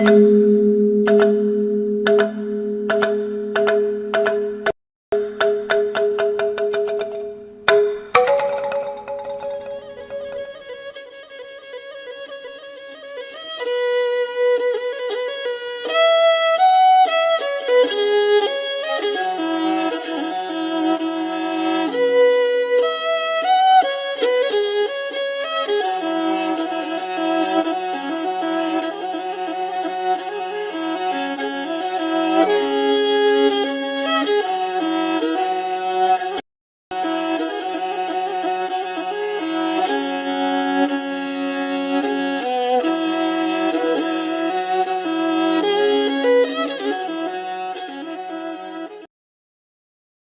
Música